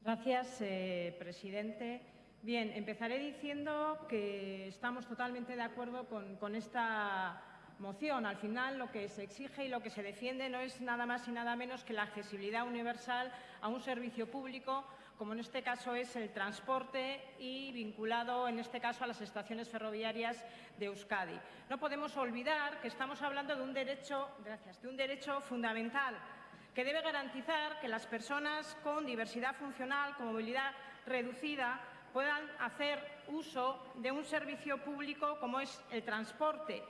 Gracias, eh, presidente. Bien, empezaré diciendo que estamos totalmente de acuerdo con, con esta moción. Al final, lo que se exige y lo que se defiende no es nada más y nada menos que la accesibilidad universal a un servicio público como en este caso es el transporte y vinculado, en este caso, a las estaciones ferroviarias de Euskadi. No podemos olvidar que estamos hablando de un derecho, gracias, de un derecho fundamental que debe garantizar que las personas con diversidad funcional, con movilidad reducida, puedan hacer uso de un servicio público como es el transporte,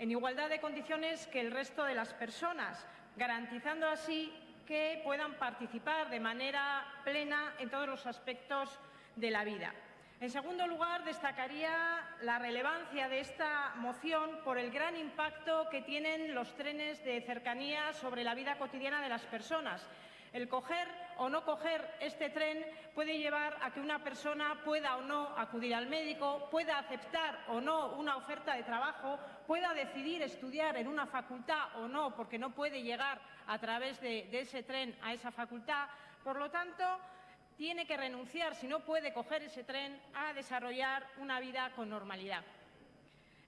en igualdad de condiciones que el resto de las personas, garantizando así que puedan participar de manera plena en todos los aspectos de la vida. En segundo lugar, destacaría la relevancia de esta moción por el gran impacto que tienen los trenes de cercanía sobre la vida cotidiana de las personas el coger o no coger este tren puede llevar a que una persona pueda o no acudir al médico, pueda aceptar o no una oferta de trabajo, pueda decidir estudiar en una facultad o no, porque no puede llegar a través de, ese tren a esa facultad. Por lo tanto, tiene que renunciar, si no puede coger ese tren, a desarrollar una vida con normalidad.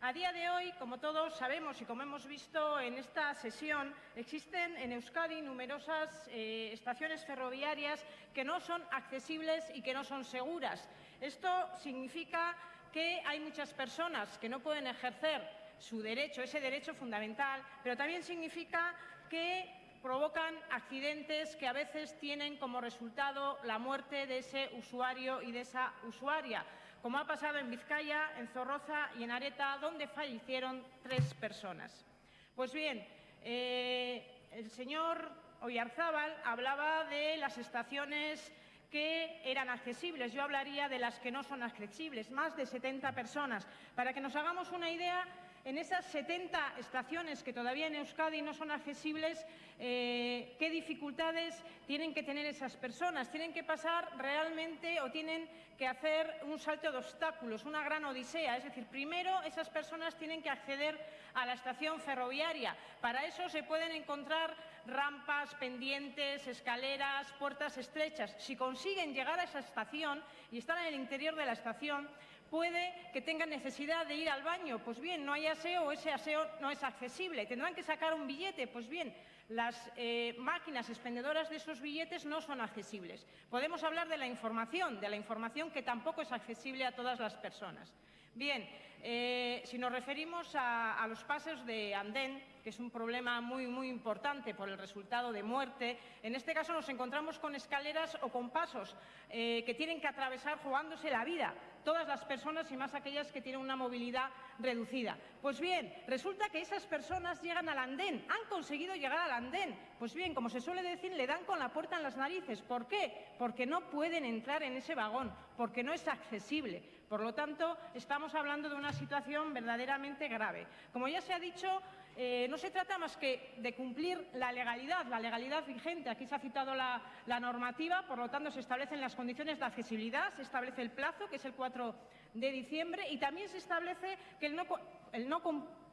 A día de hoy, como todos sabemos y como hemos visto en esta sesión, existen en Euskadi numerosas eh, estaciones ferroviarias que no son accesibles y que no son seguras. Esto significa que hay muchas personas que no pueden ejercer su derecho, ese derecho fundamental, pero también significa que provocan accidentes que a veces tienen como resultado la muerte de ese usuario y de esa usuaria, como ha pasado en Vizcaya, en Zorroza y en Areta, donde fallecieron tres personas. Pues bien, eh, el señor Oyarzábal hablaba de las estaciones que eran accesibles. Yo hablaría de las que no son accesibles, más de 70 personas. Para que nos hagamos una idea, en esas 70 estaciones que todavía en Euskadi no son accesibles, eh, ¿qué dificultades tienen que tener esas personas? Tienen que pasar realmente o tienen que hacer un salto de obstáculos, una gran odisea. Es decir, primero esas personas tienen que acceder a la estación ferroviaria. Para eso se pueden encontrar rampas, pendientes, escaleras, puertas estrechas. Si consiguen llegar a esa estación y están en el interior de la estación, puede que tengan necesidad de ir al baño. Pues bien, no hay aseo o ese aseo no es accesible. Tendrán que sacar un billete. Pues bien, las eh, máquinas expendedoras de esos billetes no son accesibles. Podemos hablar de la información, de la información que tampoco es accesible a todas las personas. Bien, eh, si nos referimos a, los pasos de andén, que es un problema muy, muy importante por el resultado de muerte. En este caso nos encontramos con escaleras o con pasos eh, que tienen que atravesar jugándose la vida todas las personas y más aquellas que tienen una movilidad reducida. Pues bien, resulta que esas personas llegan al andén, han conseguido llegar al andén. Pues bien, como se suele decir, le dan con la puerta en las narices. ¿Por qué? Porque no pueden entrar en ese vagón, porque no es accesible. Por lo tanto, estamos hablando de una situación verdaderamente grave. Como ya se ha dicho, eh, no se trata más que de cumplir la legalidad, la legalidad vigente. Aquí se ha citado la, normativa, por lo tanto se establecen las condiciones de accesibilidad, se establece el plazo, que es el 4 de diciembre, y también se establece que el no, el no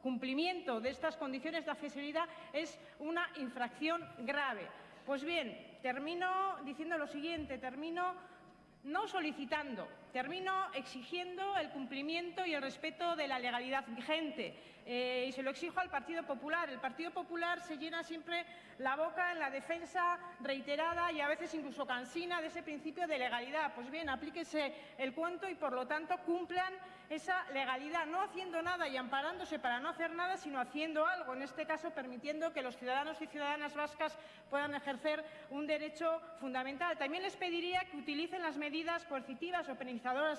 cumplimiento de estas condiciones de accesibilidad es una infracción grave. Pues bien, termino diciendo lo siguiente, termino no solicitando, termino exigiendo el cumplimiento y el respeto de la legalidad vigente. Eh, y se lo exijo al Partido Popular. El Partido Popular se llena siempre la boca en la defensa reiterada y a veces incluso cansina de ese principio de legalidad. Pues bien, aplíquese el cuento y, por lo tanto, cumplan esa legalidad, no haciendo nada y amparándose para no hacer nada, sino haciendo algo, en este caso permitiendo que los ciudadanos y ciudadanas vascas puedan ejercer un derecho fundamental. También les pediría que utilicen las medidas coercitivas o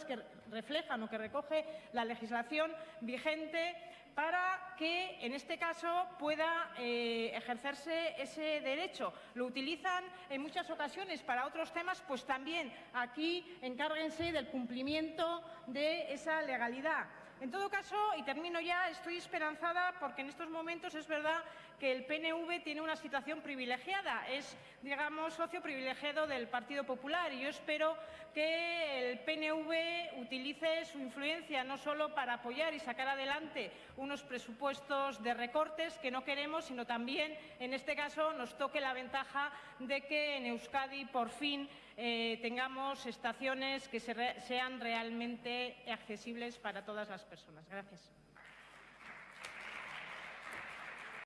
que reflejan o que recoge la legislación vigente para que, en este caso, pueda eh, ejercerse ese derecho. Lo utilizan en muchas ocasiones para otros temas, pues también aquí encárguense del cumplimiento de esa legalidad. En todo caso, y termino ya, estoy esperanzada porque en estos momentos es verdad que el PNV tiene una situación privilegiada, es, digamos, socio privilegiado del Partido Popular y yo espero que el PNV utilice su influencia no solo para apoyar y sacar adelante unos presupuestos de recortes que no queremos, sino también, en este caso, nos toque la ventaja de que en Euskadi por fin eh, tengamos estaciones que sean realmente accesibles para todas las personas. Gracias.